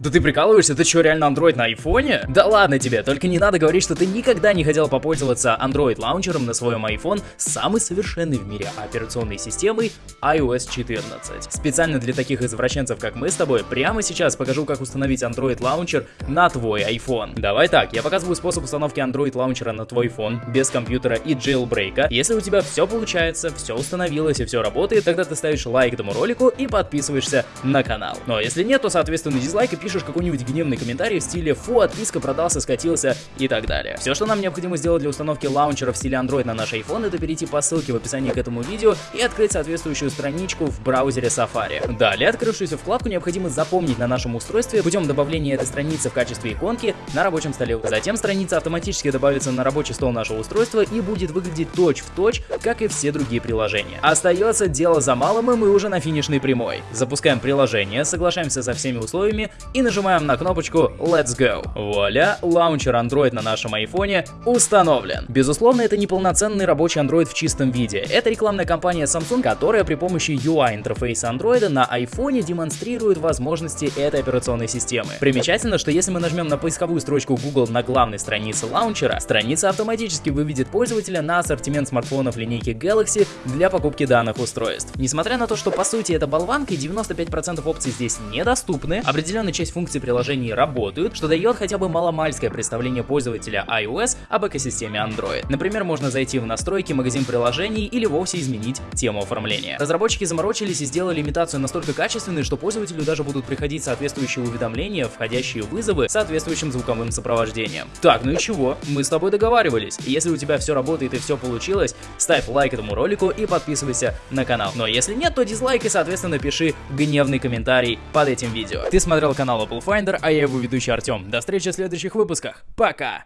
Да ты прикалываешься? Ты что, реально Android на айфоне? Да ладно тебе, только не надо говорить, что ты никогда не хотел попользоваться Android лаунчером на своем iPhone с самой совершенной в мире операционной системой iOS 14. Специально для таких извращенцев, как мы с тобой, прямо сейчас покажу, как установить Android лаунчер на твой iPhone. Давай так, я показываю способ установки Android лаунчера на твой iPhone без компьютера и jailbreak. Если у тебя все получается, все установилось и все работает, тогда ты ставишь лайк этому ролику и подписываешься на канал. Но если нет, то соответственно дизлайк и пишешь пишешь какой-нибудь гневный комментарий в стиле «Фу, отписка продался, скатился» и так далее. Все, что нам необходимо сделать для установки лаунчера в стиле Android на наш iPhone, это перейти по ссылке в описании к этому видео и открыть соответствующую страничку в браузере Safari. Далее, открывшуюся вкладку необходимо запомнить на нашем устройстве путем добавления этой страницы в качестве иконки на рабочем столе. Затем страница автоматически добавится на рабочий стол нашего устройства и будет выглядеть точь-в-точь, точь, как и все другие приложения. Остается дело за малым, и мы уже на финишной прямой. Запускаем приложение, соглашаемся со всеми условиями и и нажимаем на кнопочку Let's Go. Вуаля, лаунчер Android на нашем айфоне установлен. Безусловно, это не полноценный рабочий Android в чистом виде. Это рекламная кампания Samsung, которая при помощи UI интерфейса Android на iPhone демонстрирует возможности этой операционной системы. Примечательно, что если мы нажмем на поисковую строчку Google на главной странице лаунчера, страница автоматически выведет пользователя на ассортимент смартфонов линейки Galaxy для покупки данных устройств. Несмотря на то, что по сути это болванка и 95% опций здесь недоступны, определенная часть часть функций приложений работают, что дает хотя бы маломальское представление пользователя iOS об экосистеме Android. Например, можно зайти в настройки, магазин приложений или вовсе изменить тему оформления. Разработчики заморочились и сделали имитацию настолько качественной, что пользователю даже будут приходить соответствующие уведомления, входящие вызовы с соответствующим звуковым сопровождением. Так, ну и чего? Мы с тобой договаривались. Если у тебя все работает и все получилось, ставь лайк этому ролику и подписывайся на канал. Но если нет, то дизлайк и соответственно пиши гневный комментарий под этим видео. Ты смотрел канал Apple Finder, а я его ведущий Артем. До встречи в следующих выпусках. Пока!